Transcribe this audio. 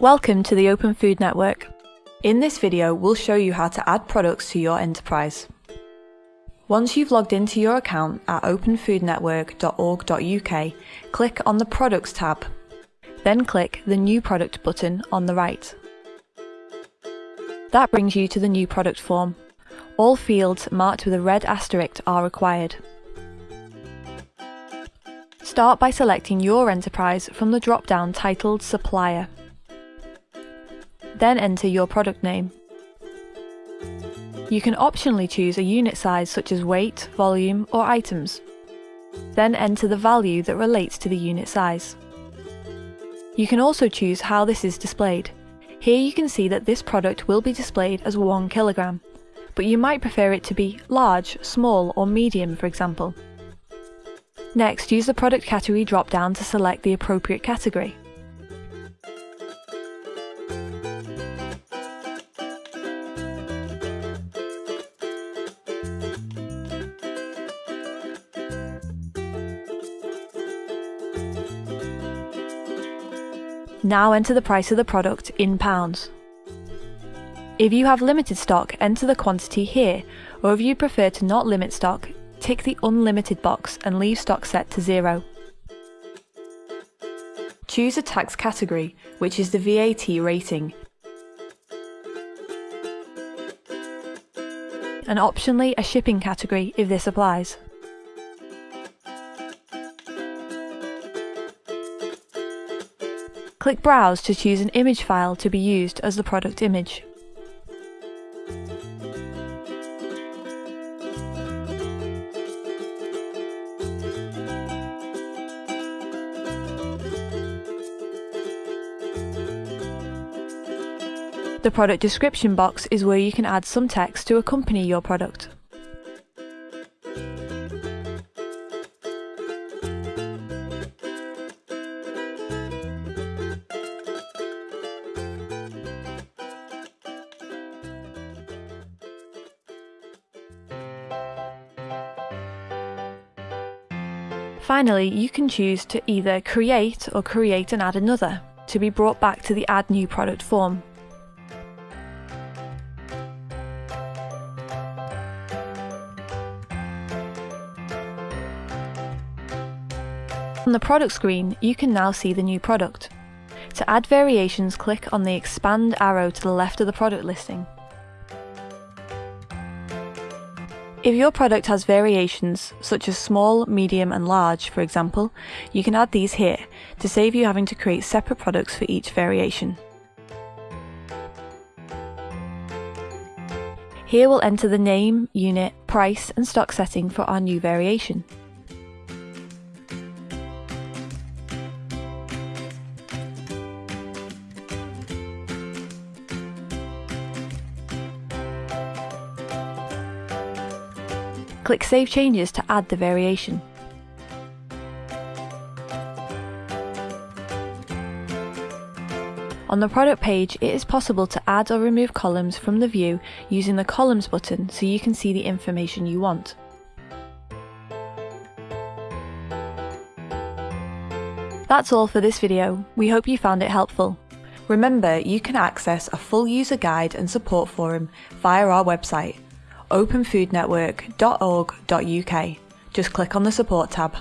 Welcome to the Open Food Network. In this video, we'll show you how to add products to your enterprise. Once you've logged into your account at openfoodnetwork.org.uk, click on the Products tab. Then click the New Product button on the right. That brings you to the New Product form. All fields marked with a red asterisk are required. Start by selecting your enterprise from the drop-down titled Supplier. Then enter your product name. You can optionally choose a unit size such as weight, volume or items. Then enter the value that relates to the unit size. You can also choose how this is displayed. Here you can see that this product will be displayed as 1 kilogram, but you might prefer it to be large, small or medium for example. Next, use the product category drop-down to select the appropriate category. Now enter the price of the product in pounds. If you have limited stock, enter the quantity here, or if you prefer to not limit stock, tick the unlimited box and leave stock set to zero. Choose a tax category, which is the VAT rating, and optionally a shipping category if this applies. Click Browse to choose an image file to be used as the product image. The product description box is where you can add some text to accompany your product. Finally, you can choose to either create or create and add another, to be brought back to the Add New Product form. On the product screen, you can now see the new product. To add variations, click on the expand arrow to the left of the product listing. If your product has variations, such as small, medium and large for example, you can add these here, to save you having to create separate products for each variation. Here we'll enter the name, unit, price and stock setting for our new variation. Click Save Changes to add the variation. On the product page, it is possible to add or remove columns from the view using the Columns button so you can see the information you want. That's all for this video. We hope you found it helpful. Remember, you can access a full user guide and support forum via our website openfoodnetwork.org.uk. Just click on the support tab.